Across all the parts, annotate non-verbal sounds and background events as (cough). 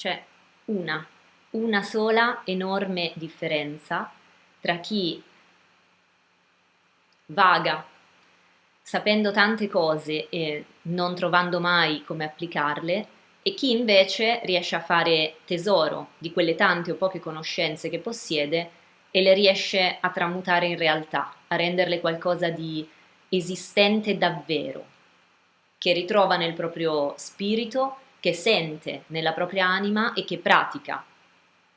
C'è una, una sola enorme differenza tra chi vaga sapendo tante cose e non trovando mai come applicarle e chi invece riesce a fare tesoro di quelle tante o poche conoscenze che possiede e le riesce a tramutare in realtà, a renderle qualcosa di esistente davvero, che ritrova nel proprio spirito, che sente nella propria anima e che pratica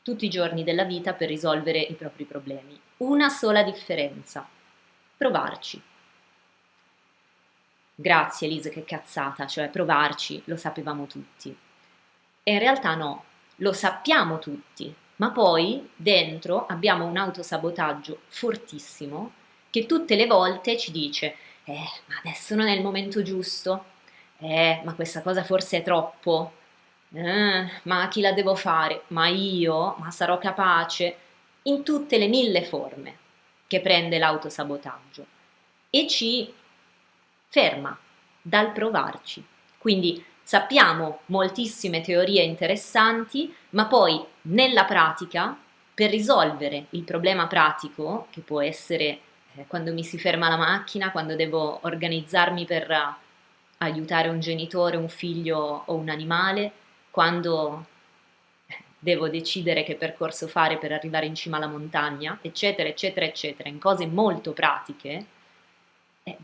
tutti i giorni della vita per risolvere i propri problemi. Una sola differenza, provarci. Grazie Elisa, che cazzata, cioè provarci, lo sapevamo tutti. E in realtà no, lo sappiamo tutti, ma poi dentro abbiamo un autosabotaggio fortissimo che tutte le volte ci dice eh, ma adesso non è il momento giusto, eh, ma questa cosa forse è troppo, eh, ma chi la devo fare? Ma io? Ma sarò capace? In tutte le mille forme che prende l'autosabotaggio e ci ferma dal provarci. Quindi sappiamo moltissime teorie interessanti, ma poi nella pratica, per risolvere il problema pratico, che può essere eh, quando mi si ferma la macchina, quando devo organizzarmi per aiutare un genitore, un figlio o un animale, quando eh, devo decidere che percorso fare per arrivare in cima alla montagna, eccetera, eccetera, eccetera, in cose molto pratiche, eh,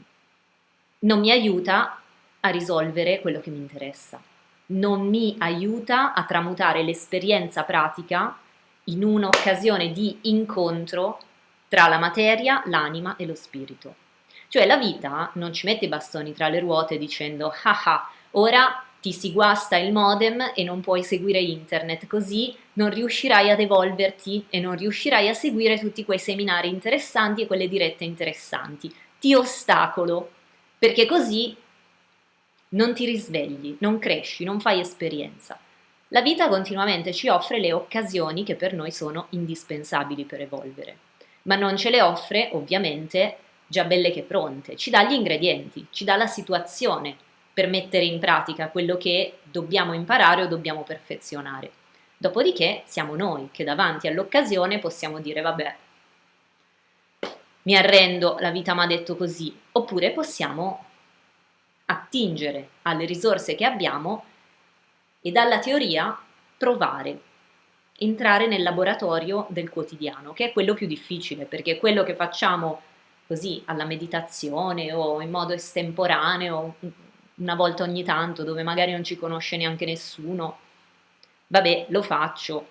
non mi aiuta a risolvere quello che mi interessa, non mi aiuta a tramutare l'esperienza pratica in un'occasione di incontro tra la materia, l'anima e lo spirito. Cioè la vita non ci mette i bastoni tra le ruote dicendo ah ah, ora ti si guasta il modem e non puoi seguire internet, così non riuscirai ad evolverti e non riuscirai a seguire tutti quei seminari interessanti e quelle dirette interessanti. Ti ostacolo perché così non ti risvegli, non cresci, non fai esperienza. La vita continuamente ci offre le occasioni che per noi sono indispensabili per evolvere, ma non ce le offre ovviamente già belle che pronte, ci dà gli ingredienti, ci dà la situazione per mettere in pratica quello che dobbiamo imparare o dobbiamo perfezionare. Dopodiché siamo noi che davanti all'occasione possiamo dire vabbè, mi arrendo, la vita mi ha detto così, oppure possiamo attingere alle risorse che abbiamo e dalla teoria provare, entrare nel laboratorio del quotidiano, che è quello più difficile, perché quello che facciamo così alla meditazione o in modo estemporaneo, una volta ogni tanto, dove magari non ci conosce neanche nessuno, vabbè, lo faccio,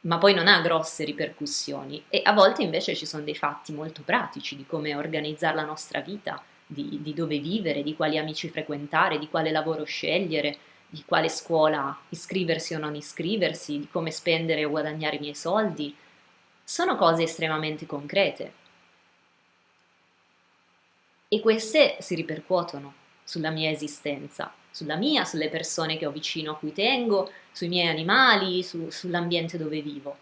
ma poi non ha grosse ripercussioni e a volte invece ci sono dei fatti molto pratici di come organizzare la nostra vita, di, di dove vivere, di quali amici frequentare, di quale lavoro scegliere, di quale scuola iscriversi o non iscriversi, di come spendere o guadagnare i miei soldi. Sono cose estremamente concrete. E queste si ripercuotono sulla mia esistenza, sulla mia, sulle persone che ho vicino a cui tengo, sui miei animali, su, sull'ambiente dove vivo.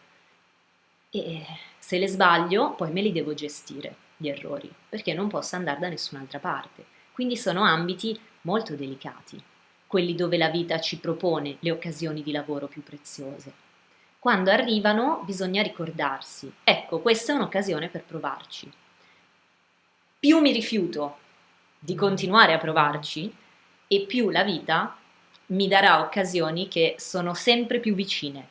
E se le sbaglio, poi me li devo gestire, gli errori, perché non posso andare da nessun'altra parte. Quindi sono ambiti molto delicati, quelli dove la vita ci propone le occasioni di lavoro più preziose. Quando arrivano bisogna ricordarsi, ecco, questa è un'occasione per provarci. Più mi rifiuto di continuare a provarci, e più la vita mi darà occasioni che sono sempre più vicine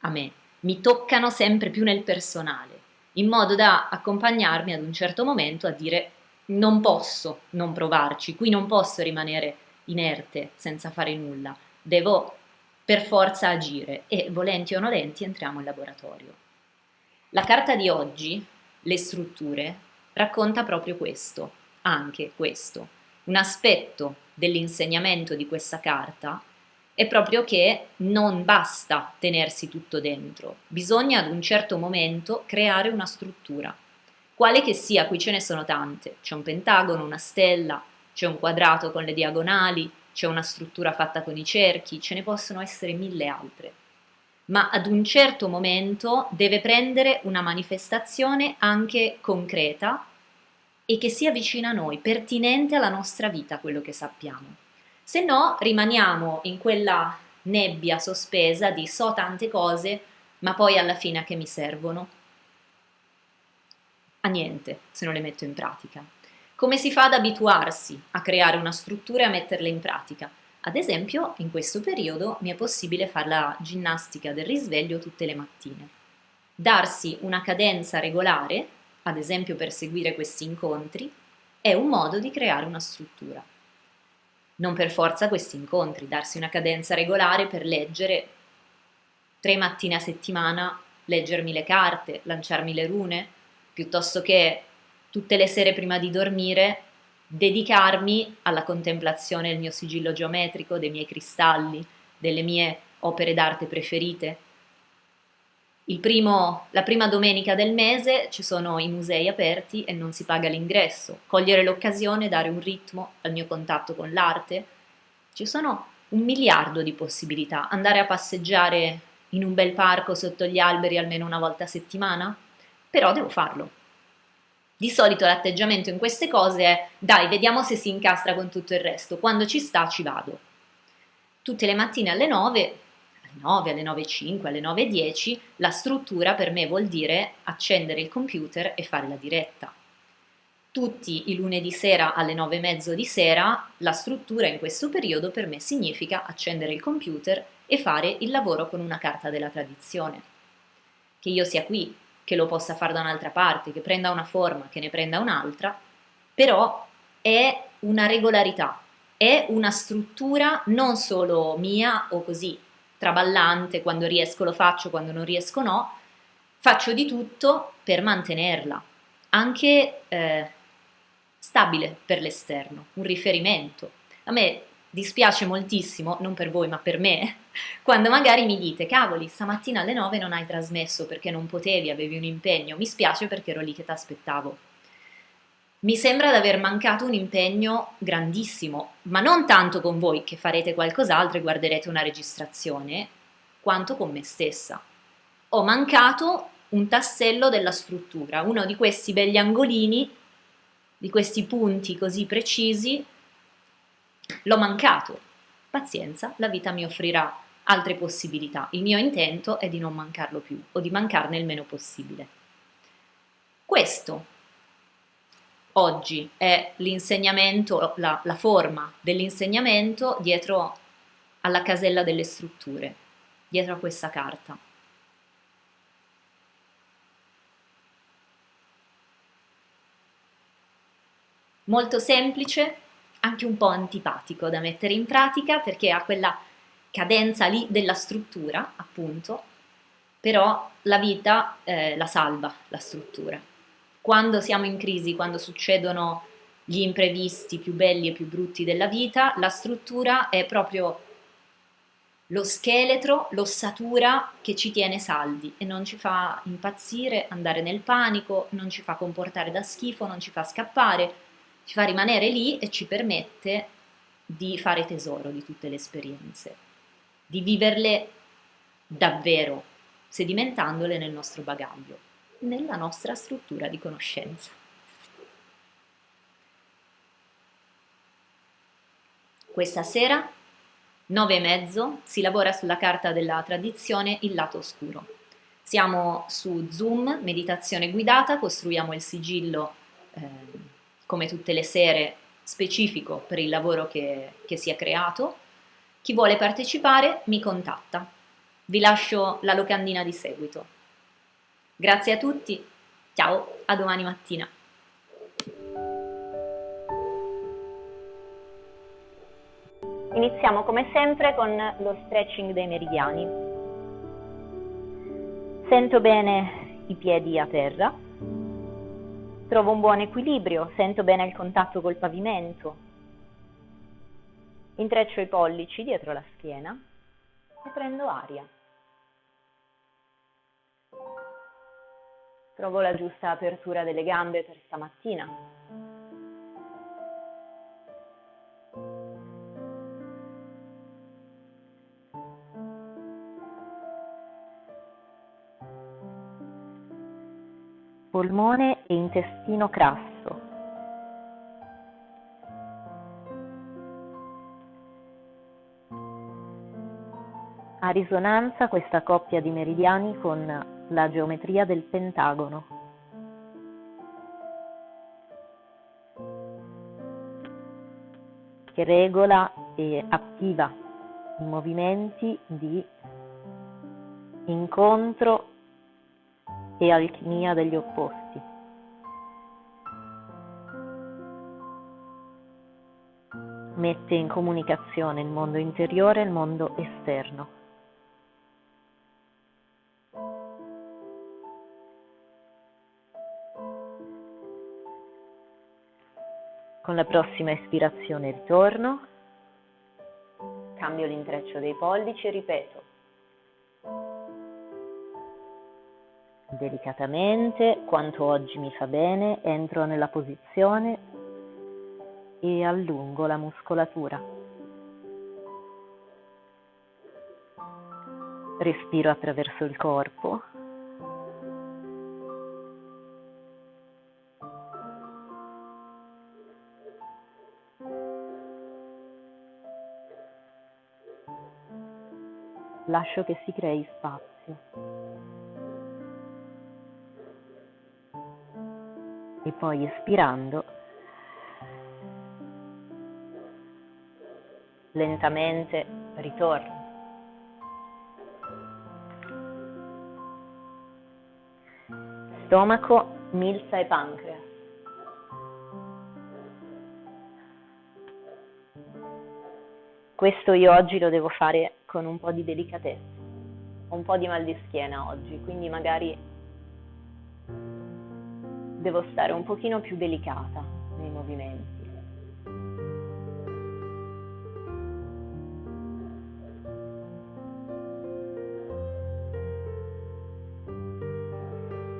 a me, mi toccano sempre più nel personale, in modo da accompagnarmi ad un certo momento a dire non posso non provarci, qui non posso rimanere inerte senza fare nulla, devo per forza agire e volenti o nolenti entriamo in laboratorio. La carta di oggi, le strutture, racconta proprio questo, anche questo, un aspetto dell'insegnamento di questa carta è proprio che non basta tenersi tutto dentro, bisogna ad un certo momento creare una struttura. Quale che sia, qui ce ne sono tante, c'è un pentagono, una stella, c'è un quadrato con le diagonali, c'è una struttura fatta con i cerchi, ce ne possono essere mille altre. Ma ad un certo momento deve prendere una manifestazione anche concreta e che sia vicina a noi, pertinente alla nostra vita quello che sappiamo. Se no rimaniamo in quella nebbia sospesa di so tante cose, ma poi alla fine a che mi servono? A niente se non le metto in pratica. Come si fa ad abituarsi a creare una struttura e a metterla in pratica? Ad esempio, in questo periodo mi è possibile fare la ginnastica del risveglio tutte le mattine. Darsi una cadenza regolare, ad esempio per seguire questi incontri, è un modo di creare una struttura. Non per forza questi incontri, darsi una cadenza regolare per leggere tre mattine a settimana, leggermi le carte, lanciarmi le rune, piuttosto che tutte le sere prima di dormire dedicarmi alla contemplazione del mio sigillo geometrico, dei miei cristalli, delle mie opere d'arte preferite, Primo, la prima domenica del mese ci sono i musei aperti e non si paga l'ingresso. Cogliere l'occasione, dare un ritmo al mio contatto con l'arte. Ci sono un miliardo di possibilità. Andare a passeggiare in un bel parco sotto gli alberi almeno una volta a settimana? Però devo farlo. Di solito l'atteggiamento in queste cose è dai, vediamo se si incastra con tutto il resto, quando ci sta ci vado. Tutte le mattine alle 9 9, alle 9.05, alle 9.10, la struttura per me vuol dire accendere il computer e fare la diretta. Tutti i lunedì sera alle 9.30 di sera, la struttura in questo periodo per me significa accendere il computer e fare il lavoro con una carta della tradizione. Che io sia qui, che lo possa fare da un'altra parte, che prenda una forma, che ne prenda un'altra, però è una regolarità, è una struttura non solo mia o così traballante, quando riesco lo faccio, quando non riesco no, faccio di tutto per mantenerla, anche eh, stabile per l'esterno, un riferimento. A me dispiace moltissimo, non per voi ma per me, (laughs) quando magari mi dite cavoli, stamattina alle 9 non hai trasmesso perché non potevi, avevi un impegno, mi spiace perché ero lì che ti aspettavo. Mi sembra di aver mancato un impegno grandissimo, ma non tanto con voi che farete qualcos'altro e guarderete una registrazione, quanto con me stessa. Ho mancato un tassello della struttura, uno di questi begli angolini, di questi punti così precisi, l'ho mancato. Pazienza, la vita mi offrirà altre possibilità. Il mio intento è di non mancarlo più o di mancarne il meno possibile. Questo oggi è l'insegnamento, la, la forma dell'insegnamento dietro alla casella delle strutture, dietro a questa carta. Molto semplice, anche un po' antipatico da mettere in pratica perché ha quella cadenza lì della struttura, appunto, però la vita eh, la salva, la struttura. Quando siamo in crisi, quando succedono gli imprevisti più belli e più brutti della vita, la struttura è proprio lo scheletro, l'ossatura che ci tiene saldi e non ci fa impazzire, andare nel panico, non ci fa comportare da schifo, non ci fa scappare, ci fa rimanere lì e ci permette di fare tesoro di tutte le esperienze, di viverle davvero, sedimentandole nel nostro bagaglio nella nostra struttura di conoscenza. Questa sera, nove e mezzo, si lavora sulla carta della tradizione Il lato oscuro. Siamo su Zoom, meditazione guidata, costruiamo il sigillo eh, come tutte le sere specifico per il lavoro che, che si è creato. Chi vuole partecipare mi contatta. Vi lascio la locandina di seguito. Grazie a tutti, ciao, a domani mattina. Iniziamo come sempre con lo stretching dei meridiani. Sento bene i piedi a terra, trovo un buon equilibrio, sento bene il contatto col pavimento, intreccio i pollici dietro la schiena e prendo aria. Trovo la giusta apertura delle gambe per stamattina. Polmone e intestino crasso. risonanza questa coppia di meridiani con la geometria del pentagono. che regola e attiva i movimenti di incontro e alchimia degli opposti. Mette in comunicazione il mondo interiore e il mondo esterno. Con la prossima ispirazione ritorno, cambio l'intreccio dei pollici e ripeto. Delicatamente, quanto oggi mi fa bene, entro nella posizione e allungo la muscolatura. Respiro attraverso il corpo lascio che si crei spazio. Poi espirando, lentamente ritorno. Stomaco, milza e pancreas. Questo io oggi lo devo fare con un po' di delicatezza. Un po' di mal di schiena oggi, quindi magari devo stare un pochino più delicata nei movimenti.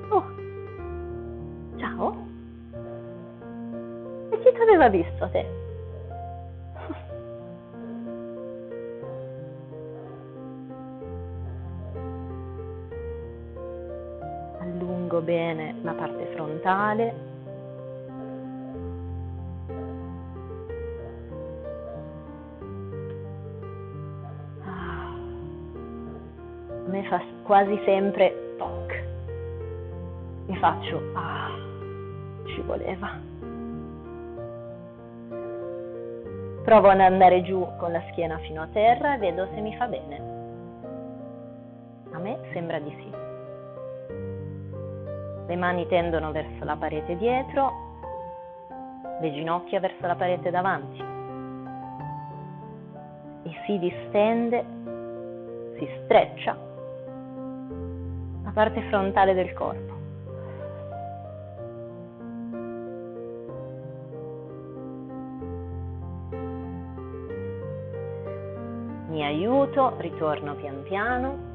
Oh, ciao. E chi ti aveva visto te? Parte frontale. Ah. A me fa quasi sempre toc. Mi faccio ah, ci voleva. Provo ad andare giù con la schiena fino a terra e vedo se mi fa bene. A me sembra di sì. Le mani tendono verso la parete dietro, le ginocchia verso la parete davanti. E si distende, si streccia la parte frontale del corpo. Mi aiuto, ritorno pian piano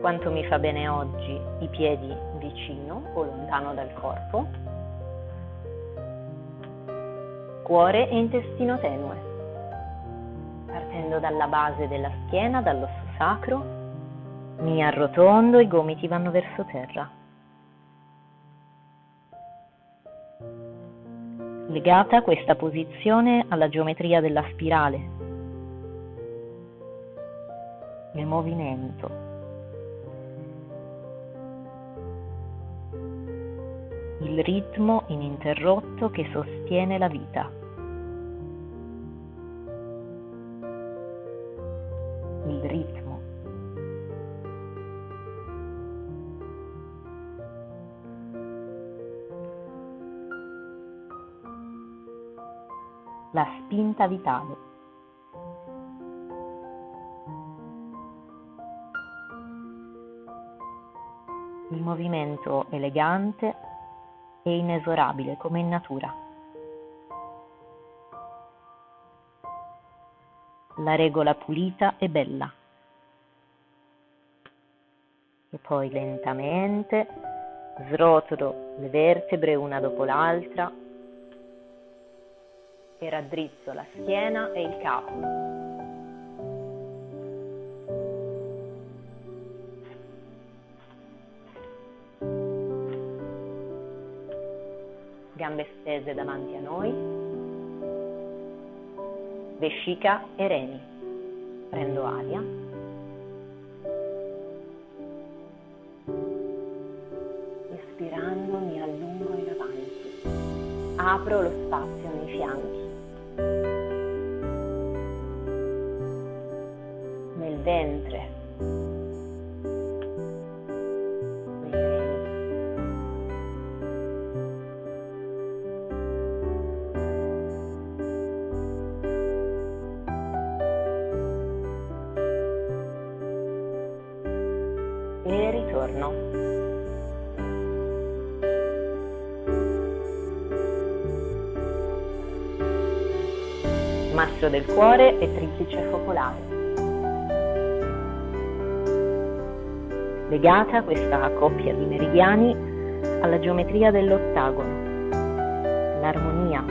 quanto mi fa bene oggi i piedi vicino o lontano dal corpo, cuore e intestino tenue, partendo dalla base della schiena, dall'osso sacro, mi arrotondo, i gomiti vanno verso terra. Legata questa posizione alla geometria della spirale, il movimento ritmo ininterrotto che sostiene la vita. Il ritmo. La spinta vitale. il movimento elegante e inesorabile come in natura. La regola pulita e bella. E poi lentamente srotolo le vertebre una dopo l'altra e raddrizzo la schiena e il capo. Gambe stese davanti a noi, vescica e reni. Prendo aria. Mastro del cuore e triplice focolare. Legata questa coppia di meridiani alla geometria dell'ottagono, l'armonia,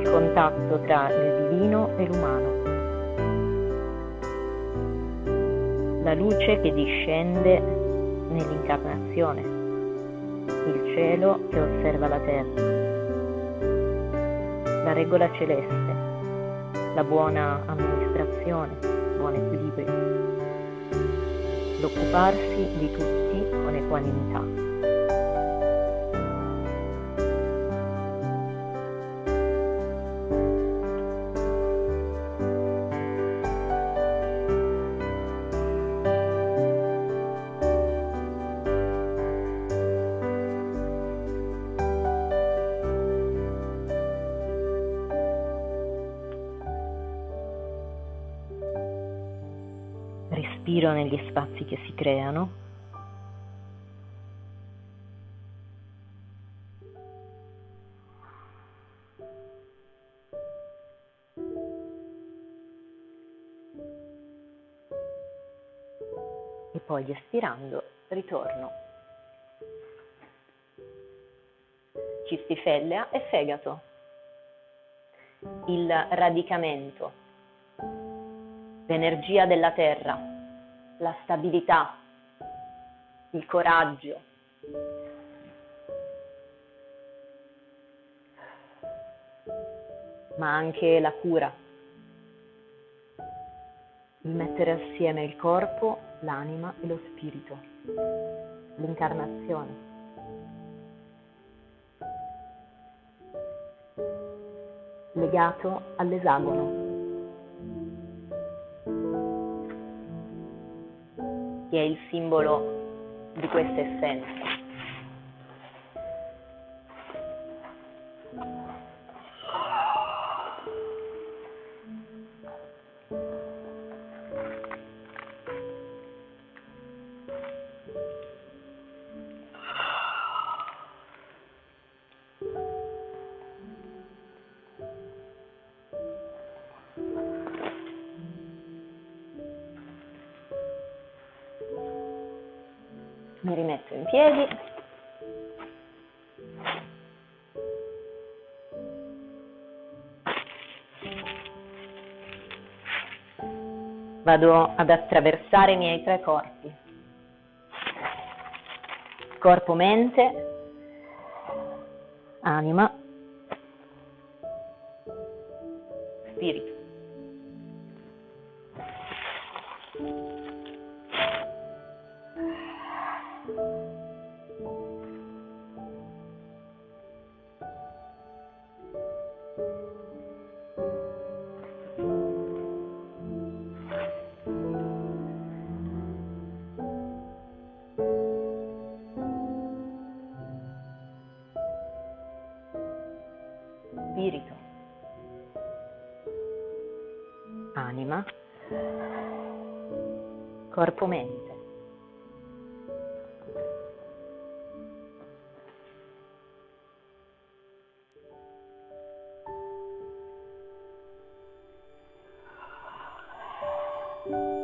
il contatto tra il divino e l'umano. La luce che discende nell'incarnazione, il cielo che osserva la terra, la regola celeste. La buona amministrazione, buon equilibrio, l'occuparsi di tutti con equanimità. Negli spazi che si creano. E poi espirando ritorno. Cistifellea e fegato. Il radicamento, l'energia della terra la stabilità, il coraggio. ma anche la cura, il mettere assieme il corpo, l'anima e lo spirito, l'incarnazione. legato all'esagono. Che è il simbolo di questa essenza. Mi rimetto in piedi. Vado ad attraversare i miei tre corpi. Corpo, mente, anima, spirito. corpo-mente. thank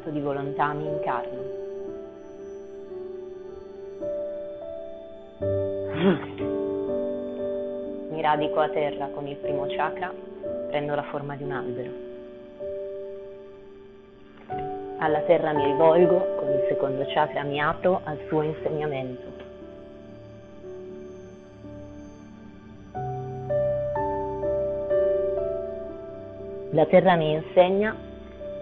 atto di volontà, mi incarno. Mi radico a terra con il primo chakra, prendo la forma di un albero. Alla terra mi rivolgo, con il secondo chakra mi apro al suo insegnamento. La terra mi insegna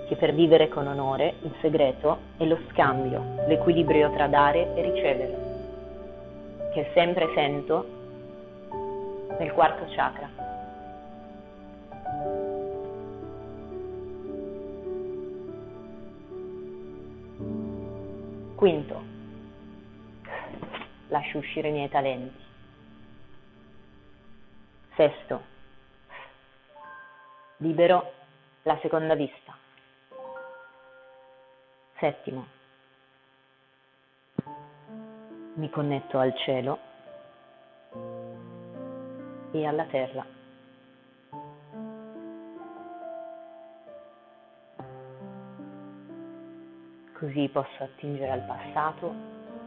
che per vivere con onore il segreto è lo scambio, l'equilibrio tra dare e ricevere, che sempre sento nel quarto chakra. Quinto, lascio uscire i miei talenti. Sesto, libero la seconda vista. Settimo, mi connetto al cielo e alla terra. Così posso attingere al passato,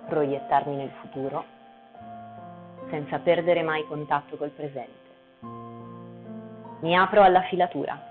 proiettarmi nel futuro, senza perdere mai contatto col presente. Mi apro alla filatura.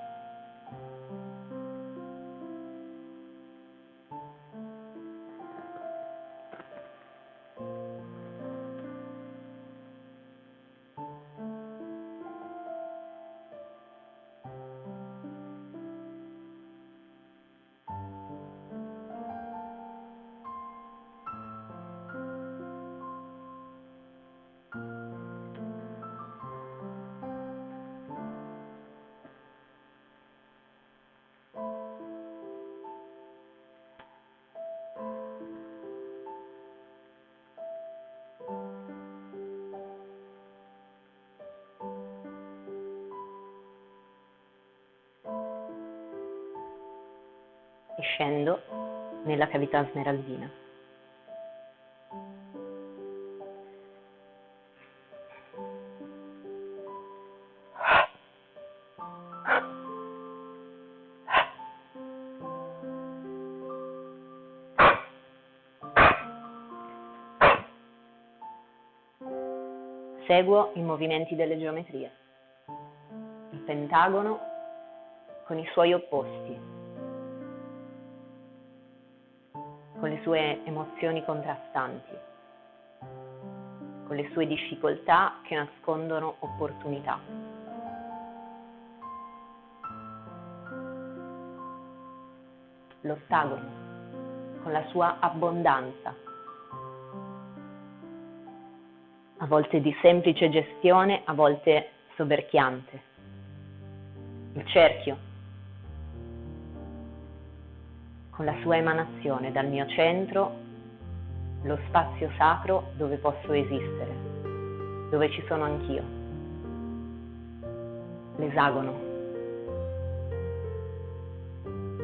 E scendo nella cavità smeraldina. Seguo i movimenti delle geometrie. Il pentagono con i suoi opposti, le sue emozioni contrastanti, con le sue difficoltà che nascondono opportunità. L'ottagono, con la sua abbondanza, a volte di semplice gestione, a volte soverchiante. Il cerchio, con la sua emanazione dal mio centro, lo spazio sacro dove posso esistere, dove ci sono anch'io. L'esagono,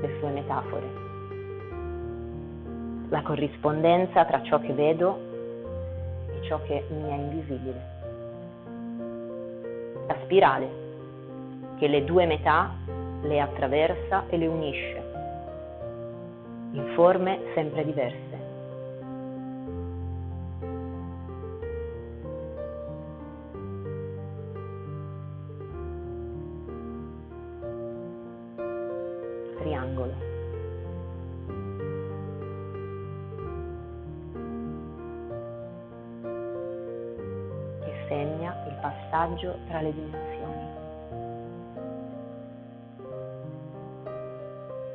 le sue metafore, la corrispondenza tra ciò che vedo e ciò che mi è invisibile. La spirale che le due metà le attraversa e le unisce in forme sempre diverse. Triangolo. Segna il passaggio tra le dimensioni.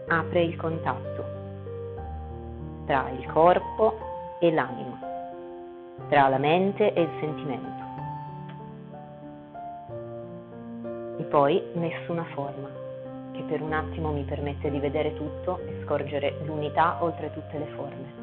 Apre il contatto tra il corpo e l'anima, tra la mente e il sentimento. E poi nessuna forma, che per un attimo mi permette di vedere tutto e scorgere l'unità oltre tutte le forme.